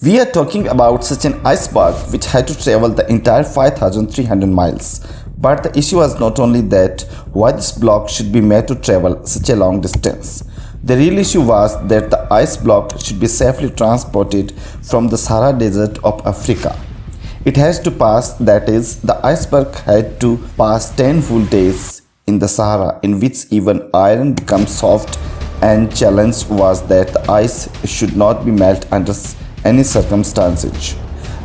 We are talking about such an iceberg which had to travel the entire 5300 miles. But the issue was not only that why this block should be made to travel such a long distance. The real issue was that the ice block should be safely transported from the Sahara Desert of Africa. It has to pass, that is, the iceberg had to pass 10 full days in the Sahara in which even iron becomes soft and challenge was that the ice should not be melt under any circumstances.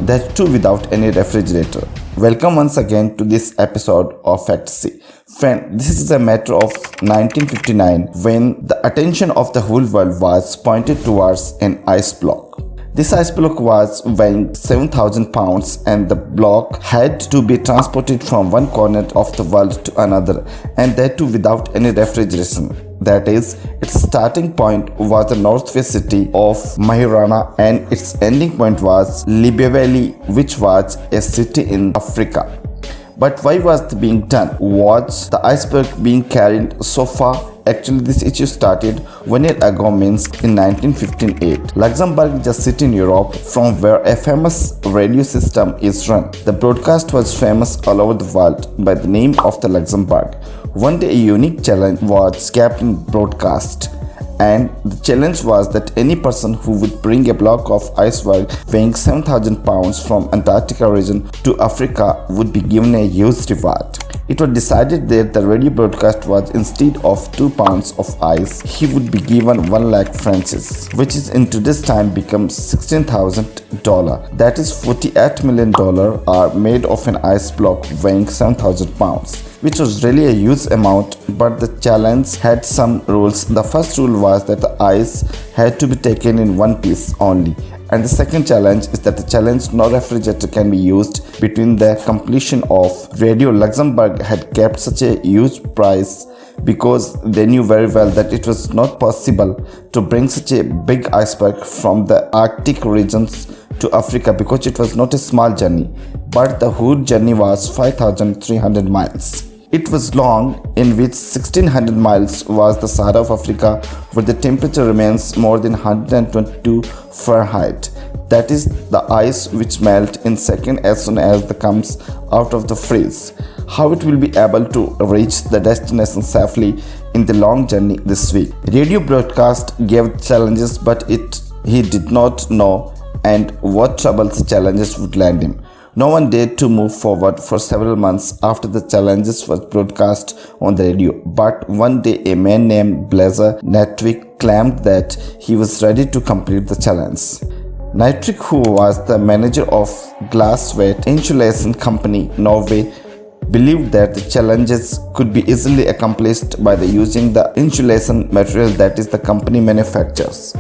That too without any refrigerator. Welcome once again to this episode of Fantasy. Friend, this is a matter of 1959 when the attention of the whole world was pointed towards an ice block. This ice block was weighing 7000 pounds and the block had to be transported from one corner of the world to another and that too without any refrigeration. That is, its starting point was the northwest city of Mo i Rana and its ending point was Libreville which was a city in Africa. But why was it being done? Was the iceberg being carried so far? Actually, this issue started one year ago means in 1958. Luxembourg is a city in Europe from where a famous radio system is run. The broadcast was famous all over the world by the name of the Luxembourg. One day a unique challenge was kept in broadcast and the challenge was that any person who would bring a block of iceberg weighing 7000 pounds from Antarctica region to Africa would be given a huge reward. It was decided that the radio broadcast was instead of 2 pounds of ice, he would be given 1 lakh francs, which is in today's time becomes $16,000. That is $48 million are made of an ice block weighing 7,000 pounds which was really a huge amount but the challenge had some rules. The first rule was that the ice had to be taken in one piece only and the second challenge is that the challenge no refrigerator can be used between the completion of Radio Luxembourg had kept such a huge price because they knew very well that it was not possible to bring such a big iceberg from the Arctic regions to Africa because it was not a small journey but the whole journey was 5300 miles. It was long, in which 1600 miles was the Sahara of Africa, where the temperature remains more than 122 Fahrenheit. That is the ice which melt in second as soon as it comes out of the freeze. How it will be able to reach the destination safely in the long journey this week. Radio broadcast gave challenges, but it he did not know and what troubles challenges would land him. No one dared to move forward for several months after the challenges were broadcast on the radio. But one day a man named Blazer Natwick claimed that he was ready to complete the challenge. Natwick, who was the manager of Glassweight Insulation Company, Norway, believed that the challenges could be easily accomplished by the using the insulation material that is the company manufactures.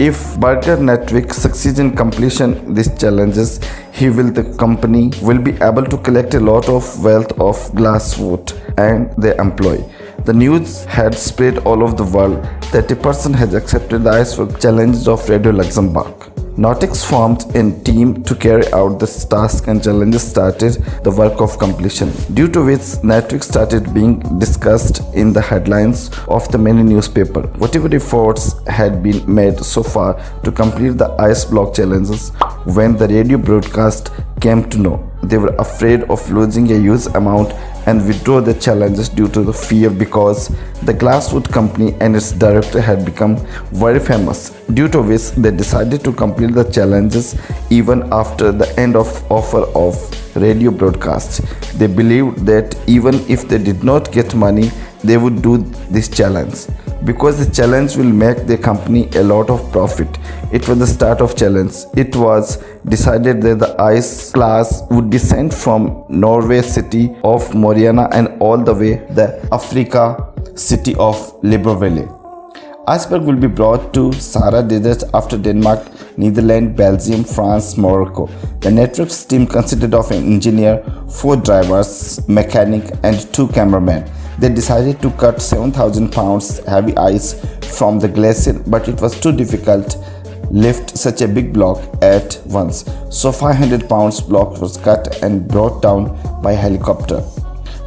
If Berger Natwick succeeds in completion these challenges, he will the company will be able to collect a lot of wealth of glass wood and their employee. The news had spread all over the world that a person has accepted the iceberg challenges of Radio Luxembourg. Nautix formed a team to carry out this task and challenges started the work of completion, due to which Natwick started being discussed in the headlines of the many newspapers. Whatever efforts had been made so far to complete the ice block challenges, when the radio broadcast came to know, they were afraid of losing a huge amount and withdraw the challenges due to the fear because the Glasswood company and its director had become very famous, due to which they decided to complete the challenges even after the end of offer of radio broadcast. They believed that even if they did not get money, they would do this challenge because the challenge will make the company a lot of profit. It was the start of challenge. It was decided that the ice class would be sent from Norway city of Mo i Rana and all the way the Africa city of Libreville. Iceberg will be brought to Sahara Desert after Denmark, Netherlands, Belgium, France, Morocco. The Natwick's team consisted of an engineer, four drivers, mechanic and two cameramen. They decided to cut 7000 pounds heavy ice from the glacier but it was too difficult lift such a big block at once. So 500 pounds block was cut and brought down by helicopter.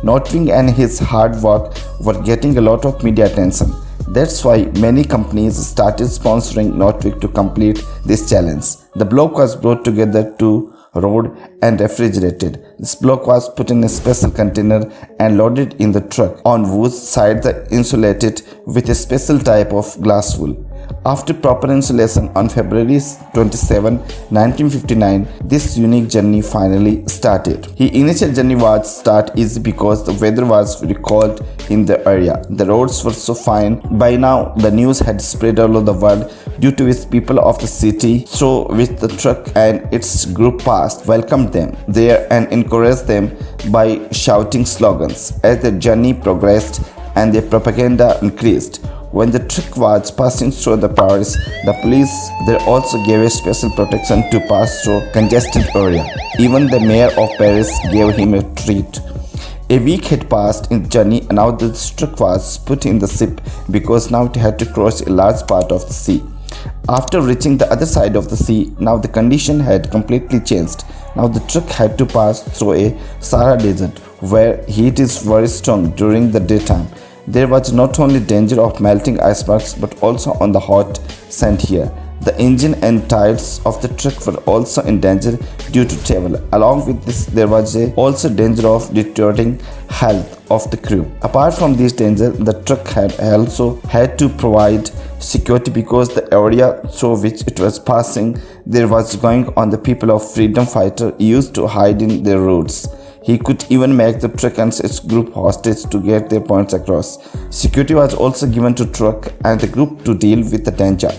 Notwing and his hard work were getting a lot of media attention. That's why many companies started sponsoring Northwick to complete this challenge. The block was brought together to road and refrigerated. This block was put in a special container and loaded in the truck on whose side the insulated with a special type of glass wool. After proper installation on February 27, 1959, this unique journey finally started. His initial journey was start easy because the weather was recalled in the area. The roads were so fine. By now, the news had spread all over the world due to which people of the city through with the truck and its group passed welcomed them there and encouraged them by shouting slogans. As the journey progressed and their propaganda increased, when the truck was passing through the Paris, the police there also gave a special protection to pass through congested area. Even the mayor of Paris gave him a treat. A week had passed in the journey and now the truck was put in the ship because now it had to cross a large part of the sea. After reaching the other side of the sea, now the condition had completely changed. Now the truck had to pass through a Sahara desert where heat is very strong during the daytime there was not only danger of melting icebergs but also on the hot sand here. The engine and tires of the truck were also in danger due to travel. Along with this, there was also danger of deteriorating health of the crew. Apart from this danger, the truck had also had to provide security because the area through which it was passing there was going on the people of freedom fighter used to hide in their roads. He could even make the truck and its group hostage to get their points across. Security was also given to truck and the group to deal with the danger.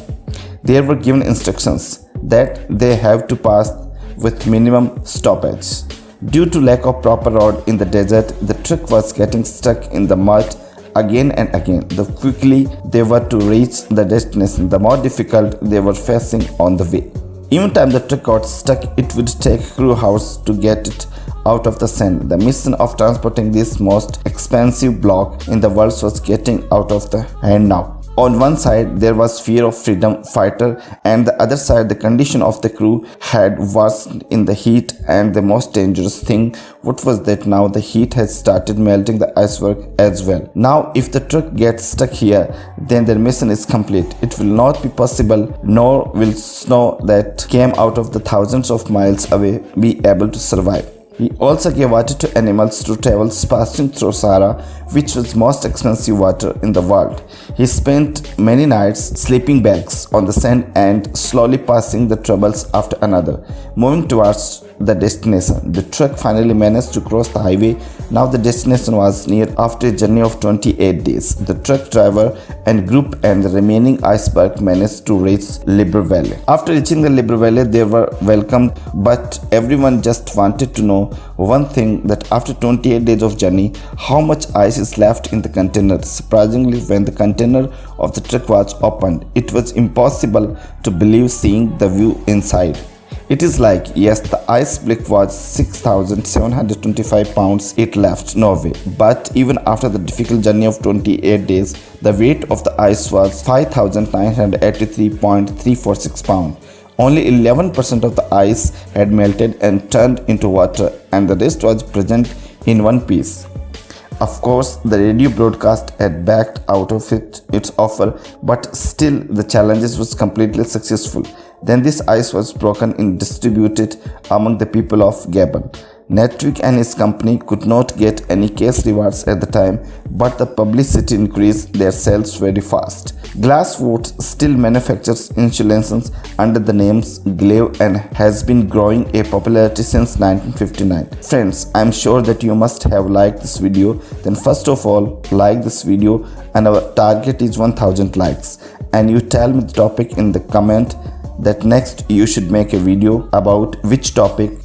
They were given instructions that they have to pass with minimum stoppage. Due to lack of proper road in the desert, the truck was getting stuck in the mud again and again. The quickly they were to reach the destination, the more difficult they were facing on the way. Even time the truck got stuck, it would take crew hours to get it out of the sand. The mission of transporting this most expensive block in the world was getting out of the hand now. On one side, there was fear of freedom fighter and the other side, the condition of the crew had worsened in the heat and the most dangerous thing, what was that now the heat has started melting the iceberg as well. Now, if the truck gets stuck here, then their mission is complete. It will not be possible, nor will snow that came out of the thousands of miles away be able to survive. He also gave water to animals to travel passing through Sahara, which was most expensive water in the world. He spent many nights sleeping bags on the sand and slowly passing the troubles after another, moving towards the destination. The truck finally managed to cross the highway. Now the destination was near after a journey of 28 days. The truck driver and group and the remaining iceberg managed to reach Libreville. After reaching the Libreville, they were welcomed, but everyone just wanted to know one thing that after 28 days of journey, how much ice is left in the container. Surprisingly, when the container of the truck was opened, it was impossible to believe seeing the view inside. It is like, yes, the ice block was 6,725 pounds it left Norway, but even after the difficult journey of 28 days, the weight of the ice was 5,983.346 pounds. Only 11% of the ice had melted and turned into water and the rest was present in one piece. Of course, the radio broadcast had backed out of it its offer, but still the challenges was completely successful. Then this ice was broken and distributed among the people of Gabon. Northwick and his company could not get any cash rewards at the time, but the publicity increased their sales very fast. Glasswood still manufactures insulations under the names Glava and has been growing a popularity since 1959. Friends, I am sure that you must have liked this video. Then first of all, like this video and our target is 1000 likes. And you tell me the topic in the comment that next you should make a video about which topic